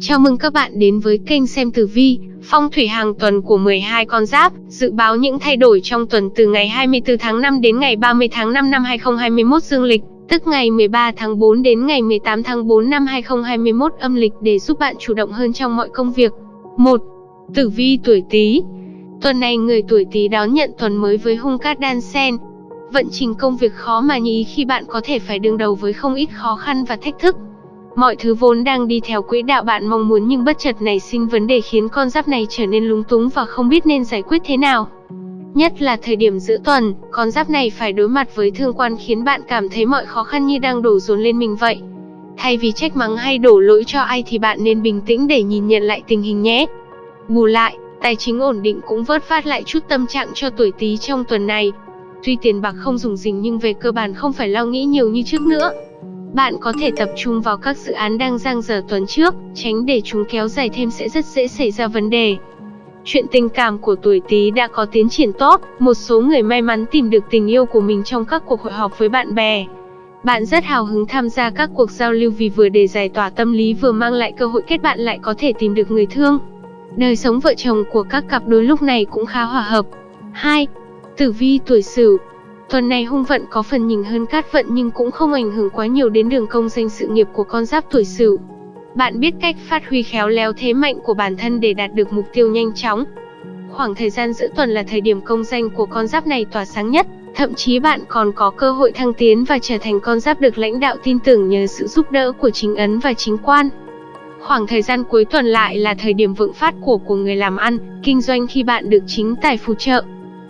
Chào mừng các bạn đến với kênh xem tử vi, phong thủy hàng tuần của 12 con giáp, dự báo những thay đổi trong tuần từ ngày 24 tháng 5 đến ngày 30 tháng 5 năm 2021 dương lịch, tức ngày 13 tháng 4 đến ngày 18 tháng 4 năm 2021 âm lịch để giúp bạn chủ động hơn trong mọi công việc. 1. Tử vi tuổi Tý. Tuần này người tuổi Tý đón nhận tuần mới với hung cát đan sen. Vận trình công việc khó mà nhí khi bạn có thể phải đương đầu với không ít khó khăn và thách thức. Mọi thứ vốn đang đi theo quỹ đạo bạn mong muốn nhưng bất chợt nảy sinh vấn đề khiến con giáp này trở nên lúng túng và không biết nên giải quyết thế nào. Nhất là thời điểm giữa tuần, con giáp này phải đối mặt với thương quan khiến bạn cảm thấy mọi khó khăn như đang đổ dồn lên mình vậy. Thay vì trách mắng hay đổ lỗi cho ai thì bạn nên bình tĩnh để nhìn nhận lại tình hình nhé. Bù lại, tài chính ổn định cũng vớt vát lại chút tâm trạng cho tuổi Tý trong tuần này. Tuy tiền bạc không dùng dình nhưng về cơ bản không phải lo nghĩ nhiều như trước nữa. Bạn có thể tập trung vào các dự án đang dang dở tuần trước, tránh để chúng kéo dài thêm sẽ rất dễ xảy ra vấn đề. Chuyện tình cảm của tuổi Tý đã có tiến triển tốt, một số người may mắn tìm được tình yêu của mình trong các cuộc hội họp với bạn bè. Bạn rất hào hứng tham gia các cuộc giao lưu vì vừa để giải tỏa tâm lý vừa mang lại cơ hội kết bạn lại có thể tìm được người thương. Đời sống vợ chồng của các cặp đôi lúc này cũng khá hòa hợp. 2. Tử vi tuổi Sửu Tuần này hung vận có phần nhìn hơn cát vận nhưng cũng không ảnh hưởng quá nhiều đến đường công danh sự nghiệp của con giáp tuổi Sửu. Bạn biết cách phát huy khéo léo thế mạnh của bản thân để đạt được mục tiêu nhanh chóng. Khoảng thời gian giữa tuần là thời điểm công danh của con giáp này tỏa sáng nhất, thậm chí bạn còn có cơ hội thăng tiến và trở thành con giáp được lãnh đạo tin tưởng nhờ sự giúp đỡ của chính ấn và chính quan. Khoảng thời gian cuối tuần lại là thời điểm vượng phát của của người làm ăn, kinh doanh khi bạn được chính tài phù trợ.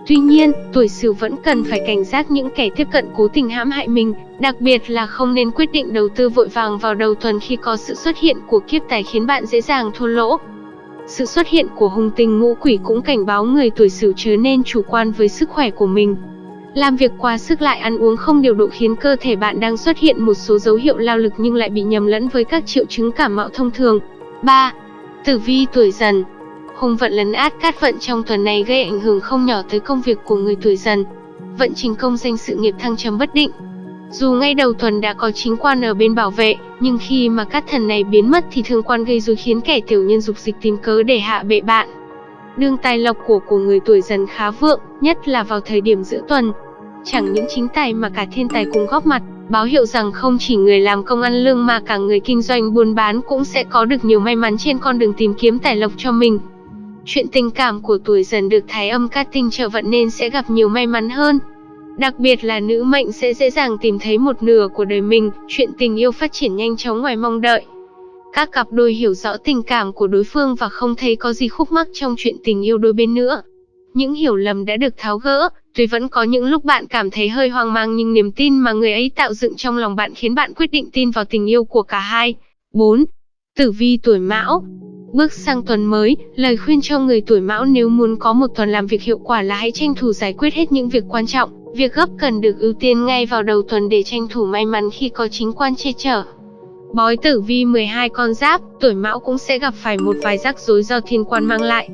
Tuy nhiên, tuổi Sửu vẫn cần phải cảnh giác những kẻ tiếp cận cố tình hãm hại mình, đặc biệt là không nên quyết định đầu tư vội vàng vào đầu tuần khi có sự xuất hiện của kiếp tài khiến bạn dễ dàng thua lỗ. Sự xuất hiện của hung tinh ngũ quỷ cũng cảnh báo người tuổi Sửu chớ nên chủ quan với sức khỏe của mình. Làm việc quá sức lại ăn uống không điều độ khiến cơ thể bạn đang xuất hiện một số dấu hiệu lao lực nhưng lại bị nhầm lẫn với các triệu chứng cảm mạo thông thường. 3. Tử vi tuổi dần Hung vận lấn át cát vận trong tuần này gây ảnh hưởng không nhỏ tới công việc của người tuổi dần. Vận trình công danh sự nghiệp thăng trầm bất định. Dù ngay đầu tuần đã có chính quan ở bên bảo vệ, nhưng khi mà cát thần này biến mất thì thương quan gây rối khiến kẻ tiểu nhân dục dịch tìm cớ để hạ bệ bạn. đương tài lộc của của người tuổi dần khá vượng, nhất là vào thời điểm giữa tuần. Chẳng những chính tài mà cả thiên tài cùng góp mặt, báo hiệu rằng không chỉ người làm công ăn lương mà cả người kinh doanh buôn bán cũng sẽ có được nhiều may mắn trên con đường tìm kiếm tài lộc cho mình. Chuyện tình cảm của tuổi dần được thái âm cát tinh trợ vận nên sẽ gặp nhiều may mắn hơn. Đặc biệt là nữ mệnh sẽ dễ dàng tìm thấy một nửa của đời mình, chuyện tình yêu phát triển nhanh chóng ngoài mong đợi. Các cặp đôi hiểu rõ tình cảm của đối phương và không thấy có gì khúc mắc trong chuyện tình yêu đôi bên nữa. Những hiểu lầm đã được tháo gỡ, tuy vẫn có những lúc bạn cảm thấy hơi hoang mang nhưng niềm tin mà người ấy tạo dựng trong lòng bạn khiến bạn quyết định tin vào tình yêu của cả hai. 4. Tử vi tuổi Mão Bước sang tuần mới, lời khuyên cho người tuổi mão nếu muốn có một tuần làm việc hiệu quả là hãy tranh thủ giải quyết hết những việc quan trọng, việc gấp cần được ưu tiên ngay vào đầu tuần để tranh thủ may mắn khi có chính quan che chở. Bói tử vi 12 con giáp, tuổi mão cũng sẽ gặp phải một vài rắc rối do thiên quan mang lại.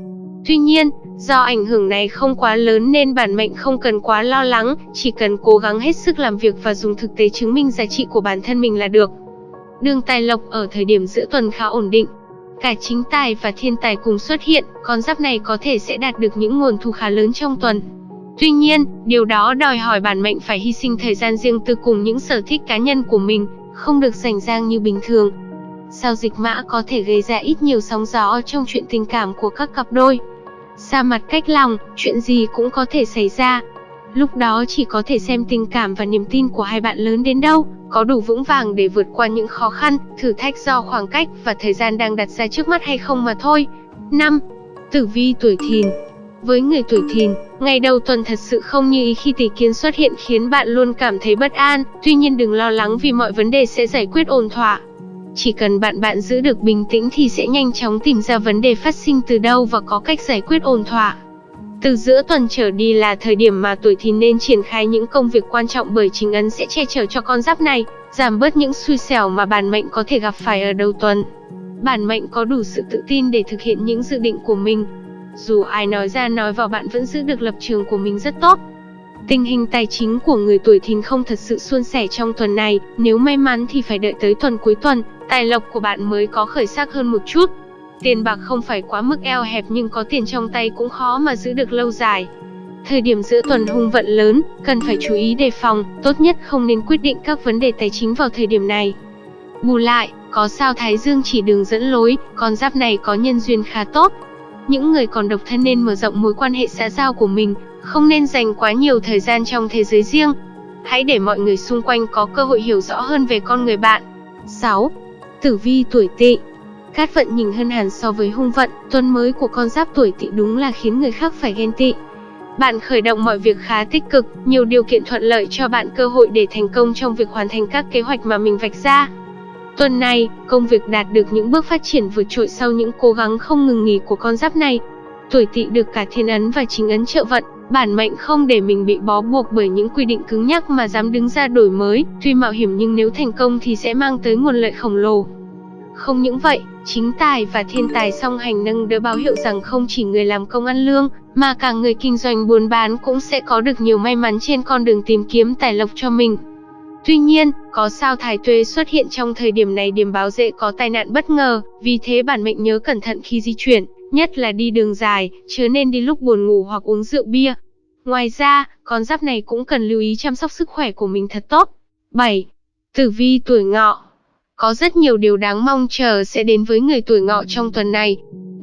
Tuy nhiên, do ảnh hưởng này không quá lớn nên bản mệnh không cần quá lo lắng, chỉ cần cố gắng hết sức làm việc và dùng thực tế chứng minh giá trị của bản thân mình là được. Đường tài lộc ở thời điểm giữa tuần khá ổn định, Cả chính tài và thiên tài cùng xuất hiện, con giáp này có thể sẽ đạt được những nguồn thu khá lớn trong tuần. Tuy nhiên, điều đó đòi hỏi bản mệnh phải hy sinh thời gian riêng tư cùng những sở thích cá nhân của mình, không được rảnh rang như bình thường. Sao dịch mã có thể gây ra ít nhiều sóng gió trong chuyện tình cảm của các cặp đôi. Xa mặt cách lòng, chuyện gì cũng có thể xảy ra. Lúc đó chỉ có thể xem tình cảm và niềm tin của hai bạn lớn đến đâu, có đủ vững vàng để vượt qua những khó khăn, thử thách do khoảng cách và thời gian đang đặt ra trước mắt hay không mà thôi. 5. Tử vi tuổi thìn với người tuổi thìn, ngày đầu tuần thật sự không như ý khi tỷ kiến xuất hiện khiến bạn luôn cảm thấy bất an, tuy nhiên đừng lo lắng vì mọi vấn đề sẽ giải quyết ổn thỏa. Chỉ cần bạn bạn giữ được bình tĩnh thì sẽ nhanh chóng tìm ra vấn đề phát sinh từ đâu và có cách giải quyết ổn thỏa. Từ giữa tuần trở đi là thời điểm mà tuổi thìn nên triển khai những công việc quan trọng bởi chính ấn sẽ che chở cho con giáp này, giảm bớt những xui xẻo mà bản mệnh có thể gặp phải ở đầu tuần. Bản mệnh có đủ sự tự tin để thực hiện những dự định của mình. Dù ai nói ra nói vào bạn vẫn giữ được lập trường của mình rất tốt. Tình hình tài chính của người tuổi thìn không thật sự suôn sẻ trong tuần này, nếu may mắn thì phải đợi tới tuần cuối tuần, tài lộc của bạn mới có khởi sắc hơn một chút. Tiền bạc không phải quá mức eo hẹp nhưng có tiền trong tay cũng khó mà giữ được lâu dài. Thời điểm giữa tuần hung vận lớn, cần phải chú ý đề phòng, tốt nhất không nên quyết định các vấn đề tài chính vào thời điểm này. Bù lại, có sao Thái Dương chỉ đường dẫn lối, con giáp này có nhân duyên khá tốt. Những người còn độc thân nên mở rộng mối quan hệ xã giao của mình, không nên dành quá nhiều thời gian trong thế giới riêng. Hãy để mọi người xung quanh có cơ hội hiểu rõ hơn về con người bạn. 6. Tử vi tuổi Tỵ Cát vận nhìn hơn hẳn so với hung vận, tuần mới của con giáp tuổi Tỵ đúng là khiến người khác phải ghen tị. Bạn khởi động mọi việc khá tích cực, nhiều điều kiện thuận lợi cho bạn cơ hội để thành công trong việc hoàn thành các kế hoạch mà mình vạch ra. Tuần này, công việc đạt được những bước phát triển vượt trội sau những cố gắng không ngừng nghỉ của con giáp này. Tuổi Tỵ được cả thiên ấn và chính ấn trợ vận, bản mệnh không để mình bị bó buộc bởi những quy định cứng nhắc mà dám đứng ra đổi mới, tuy mạo hiểm nhưng nếu thành công thì sẽ mang tới nguồn lợi khổng lồ. Không những vậy, chính tài và thiên tài song hành nâng đỡ báo hiệu rằng không chỉ người làm công ăn lương, mà cả người kinh doanh buôn bán cũng sẽ có được nhiều may mắn trên con đường tìm kiếm tài lộc cho mình. Tuy nhiên, có sao thái tuế xuất hiện trong thời điểm này điểm báo dễ có tai nạn bất ngờ, vì thế bản mệnh nhớ cẩn thận khi di chuyển, nhất là đi đường dài, chớ nên đi lúc buồn ngủ hoặc uống rượu bia. Ngoài ra, con giáp này cũng cần lưu ý chăm sóc sức khỏe của mình thật tốt. 7. Tử vi tuổi ngọ có rất nhiều điều đáng mong chờ sẽ đến với người tuổi ngọ trong tuần này.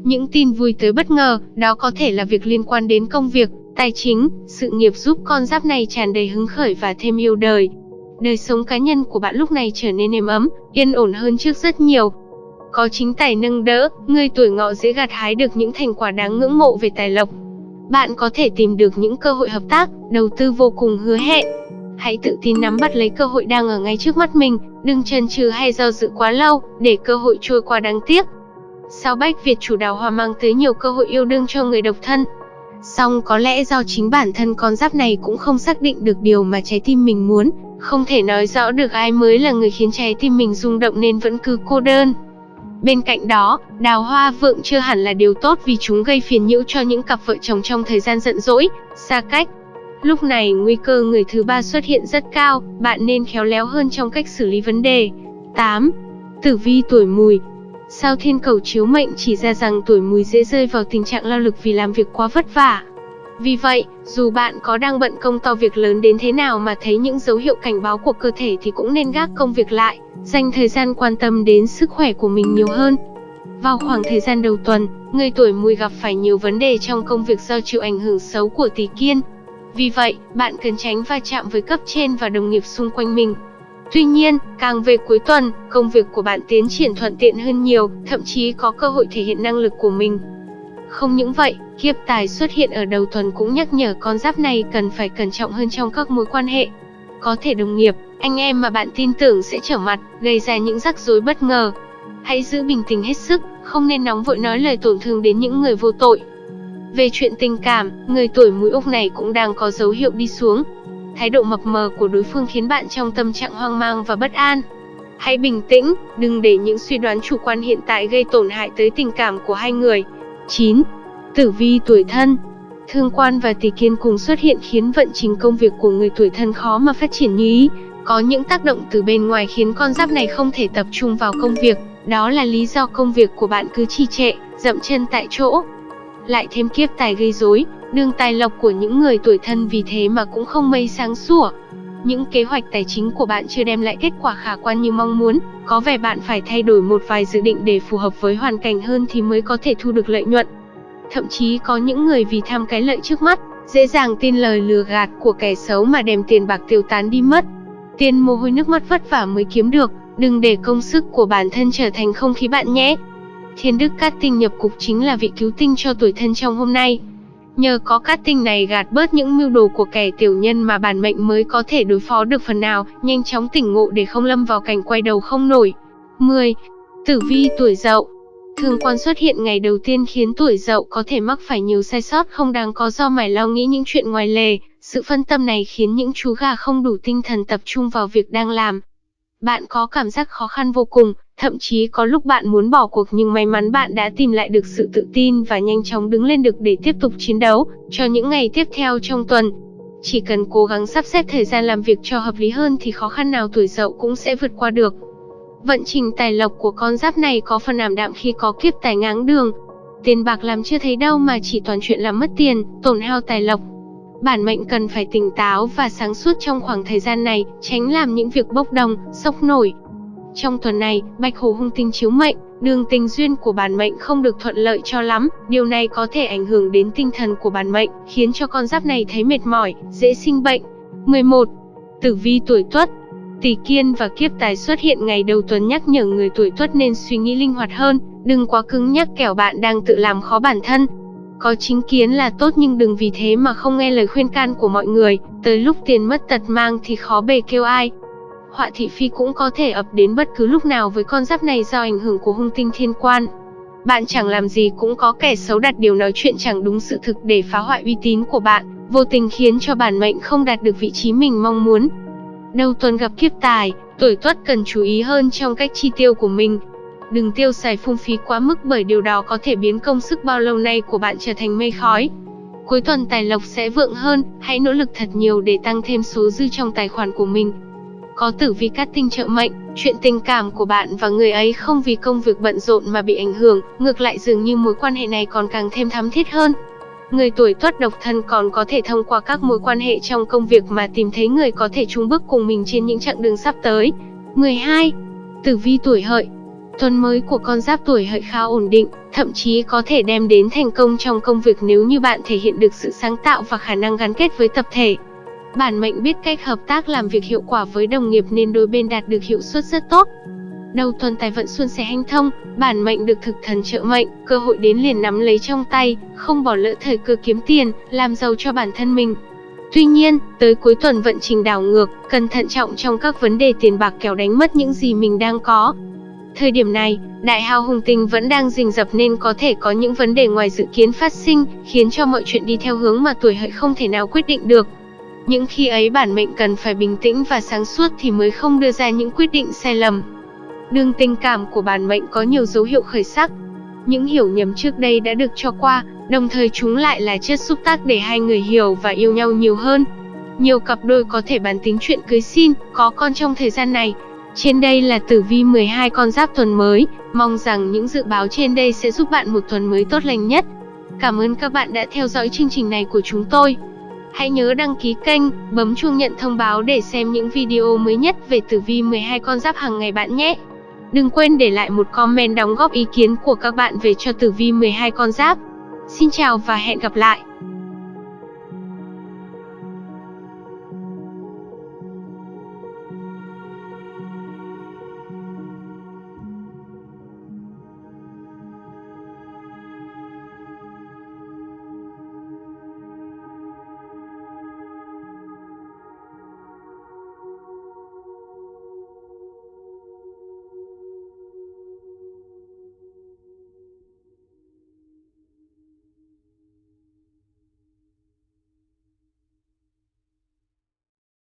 Những tin vui tới bất ngờ, đó có thể là việc liên quan đến công việc, tài chính, sự nghiệp giúp con giáp này tràn đầy hứng khởi và thêm yêu đời. Đời sống cá nhân của bạn lúc này trở nên êm ấm, yên ổn hơn trước rất nhiều. Có chính tài nâng đỡ, người tuổi ngọ dễ gặt hái được những thành quả đáng ngưỡng mộ về tài lộc. Bạn có thể tìm được những cơ hội hợp tác, đầu tư vô cùng hứa hẹn. Hãy tự tin nắm bắt lấy cơ hội đang ở ngay trước mắt mình, đừng chần chừ hay do dự quá lâu, để cơ hội trôi qua đáng tiếc. Sao Bách Việt chủ đào hoa mang tới nhiều cơ hội yêu đương cho người độc thân. Song có lẽ do chính bản thân con giáp này cũng không xác định được điều mà trái tim mình muốn, không thể nói rõ được ai mới là người khiến trái tim mình rung động nên vẫn cứ cô đơn. Bên cạnh đó, đào hoa vượng chưa hẳn là điều tốt vì chúng gây phiền nhiễu cho những cặp vợ chồng trong thời gian giận dỗi, xa cách. Lúc này nguy cơ người thứ ba xuất hiện rất cao, bạn nên khéo léo hơn trong cách xử lý vấn đề. 8. Tử vi tuổi mùi Sao thiên cầu chiếu mệnh chỉ ra rằng tuổi mùi dễ rơi vào tình trạng lao lực vì làm việc quá vất vả. Vì vậy, dù bạn có đang bận công to việc lớn đến thế nào mà thấy những dấu hiệu cảnh báo của cơ thể thì cũng nên gác công việc lại, dành thời gian quan tâm đến sức khỏe của mình nhiều hơn. Vào khoảng thời gian đầu tuần, người tuổi mùi gặp phải nhiều vấn đề trong công việc do chịu ảnh hưởng xấu của tỷ kiên. Vì vậy, bạn cần tránh va chạm với cấp trên và đồng nghiệp xung quanh mình. Tuy nhiên, càng về cuối tuần, công việc của bạn tiến triển thuận tiện hơn nhiều, thậm chí có cơ hội thể hiện năng lực của mình. Không những vậy, kiếp tài xuất hiện ở đầu tuần cũng nhắc nhở con giáp này cần phải cẩn trọng hơn trong các mối quan hệ. Có thể đồng nghiệp, anh em mà bạn tin tưởng sẽ trở mặt, gây ra những rắc rối bất ngờ. Hãy giữ bình tĩnh hết sức, không nên nóng vội nói lời tổn thương đến những người vô tội. Về chuyện tình cảm, người tuổi mùi Úc này cũng đang có dấu hiệu đi xuống. Thái độ mập mờ của đối phương khiến bạn trong tâm trạng hoang mang và bất an. Hãy bình tĩnh, đừng để những suy đoán chủ quan hiện tại gây tổn hại tới tình cảm của hai người. 9. Tử vi tuổi thân Thương quan và tỷ kiên cùng xuất hiện khiến vận trình công việc của người tuổi thân khó mà phát triển như ý. Có những tác động từ bên ngoài khiến con giáp này không thể tập trung vào công việc, đó là lý do công việc của bạn cứ trì trệ, dậm chân tại chỗ. Lại thêm kiếp tài gây rối, đường tài lộc của những người tuổi thân vì thế mà cũng không mây sáng sủa. Những kế hoạch tài chính của bạn chưa đem lại kết quả khả quan như mong muốn, có vẻ bạn phải thay đổi một vài dự định để phù hợp với hoàn cảnh hơn thì mới có thể thu được lợi nhuận. Thậm chí có những người vì tham cái lợi trước mắt, dễ dàng tin lời lừa gạt của kẻ xấu mà đem tiền bạc tiêu tán đi mất. Tiền mồ hôi nước mắt vất vả mới kiếm được, đừng để công sức của bản thân trở thành không khí bạn nhé. Thiên đức cát tinh nhập cục chính là vị cứu tinh cho tuổi thân trong hôm nay. Nhờ có cát tinh này gạt bớt những mưu đồ của kẻ tiểu nhân mà bản mệnh mới có thể đối phó được phần nào, nhanh chóng tỉnh ngộ để không lâm vào cảnh quay đầu không nổi. 10. Tử vi tuổi dậu Thường quan xuất hiện ngày đầu tiên khiến tuổi dậu có thể mắc phải nhiều sai sót không đáng có do mải lo nghĩ những chuyện ngoài lề. Sự phân tâm này khiến những chú gà không đủ tinh thần tập trung vào việc đang làm. Bạn có cảm giác khó khăn vô cùng, thậm chí có lúc bạn muốn bỏ cuộc nhưng may mắn bạn đã tìm lại được sự tự tin và nhanh chóng đứng lên được để tiếp tục chiến đấu cho những ngày tiếp theo trong tuần. Chỉ cần cố gắng sắp xếp thời gian làm việc cho hợp lý hơn thì khó khăn nào tuổi dậu cũng sẽ vượt qua được. Vận trình tài lộc của con giáp này có phần ảm đạm khi có kiếp tài ngáng đường. Tiền bạc làm chưa thấy đâu mà chỉ toàn chuyện làm mất tiền, tổn hao tài lộc. Bản mệnh cần phải tỉnh táo và sáng suốt trong khoảng thời gian này, tránh làm những việc bốc đồng, sốc nổi. Trong tuần này, Bạch Hổ hung tinh chiếu mệnh, đường tình duyên của bản mệnh không được thuận lợi cho lắm, điều này có thể ảnh hưởng đến tinh thần của bản mệnh, khiến cho con giáp này thấy mệt mỏi, dễ sinh bệnh. 11. Tử vi tuổi Tuất Tỷ kiên và kiếp tài xuất hiện ngày đầu tuần nhắc nhở người tuổi tuất nên suy nghĩ linh hoạt hơn, đừng quá cứng nhắc kẻo bạn đang tự làm khó bản thân. Có chính kiến là tốt nhưng đừng vì thế mà không nghe lời khuyên can của mọi người, tới lúc tiền mất tật mang thì khó bề kêu ai. Họa thị phi cũng có thể ập đến bất cứ lúc nào với con giáp này do ảnh hưởng của hung tinh thiên quan. Bạn chẳng làm gì cũng có kẻ xấu đặt điều nói chuyện chẳng đúng sự thực để phá hoại uy tín của bạn, vô tình khiến cho bản mệnh không đạt được vị trí mình mong muốn. Đầu tuần gặp kiếp tài, tuổi tuất cần chú ý hơn trong cách chi tiêu của mình. Đừng tiêu xài phung phí quá mức bởi điều đó có thể biến công sức bao lâu nay của bạn trở thành mây khói. Cuối tuần tài lộc sẽ vượng hơn, hãy nỗ lực thật nhiều để tăng thêm số dư trong tài khoản của mình. Có tử vi cát tinh trợ mệnh, chuyện tình cảm của bạn và người ấy không vì công việc bận rộn mà bị ảnh hưởng, ngược lại dường như mối quan hệ này còn càng thêm thắm thiết hơn. Người tuổi tuất độc thân còn có thể thông qua các mối quan hệ trong công việc mà tìm thấy người có thể chung bước cùng mình trên những chặng đường sắp tới. 12. Tử vi tuổi hợi Tuần mới của con giáp tuổi hợi khá ổn định, thậm chí có thể đem đến thành công trong công việc nếu như bạn thể hiện được sự sáng tạo và khả năng gắn kết với tập thể. Bản mệnh biết cách hợp tác làm việc hiệu quả với đồng nghiệp nên đôi bên đạt được hiệu suất rất tốt. Đầu tuần tài vận xuân sẻ hanh thông, bản mệnh được thực thần trợ mệnh, cơ hội đến liền nắm lấy trong tay, không bỏ lỡ thời cơ kiếm tiền, làm giàu cho bản thân mình. Tuy nhiên, tới cuối tuần vận trình đảo ngược, cần thận trọng trong các vấn đề tiền bạc kéo đánh mất những gì mình đang có. Thời điểm này, đại hao hùng tinh vẫn đang rình rập nên có thể có những vấn đề ngoài dự kiến phát sinh, khiến cho mọi chuyện đi theo hướng mà tuổi hợi không thể nào quyết định được. Những khi ấy bản mệnh cần phải bình tĩnh và sáng suốt thì mới không đưa ra những quyết định sai lầm. Đường tình cảm của bản mệnh có nhiều dấu hiệu khởi sắc. Những hiểu nhầm trước đây đã được cho qua, đồng thời chúng lại là chất xúc tác để hai người hiểu và yêu nhau nhiều hơn. Nhiều cặp đôi có thể bàn tính chuyện cưới xin, có con trong thời gian này. Trên đây là tử vi 12 con giáp tuần mới, mong rằng những dự báo trên đây sẽ giúp bạn một tuần mới tốt lành nhất. Cảm ơn các bạn đã theo dõi chương trình này của chúng tôi. Hãy nhớ đăng ký kênh, bấm chuông nhận thông báo để xem những video mới nhất về tử vi 12 con giáp hàng ngày bạn nhé. Đừng quên để lại một comment đóng góp ý kiến của các bạn về cho tử vi 12 con giáp. Xin chào và hẹn gặp lại!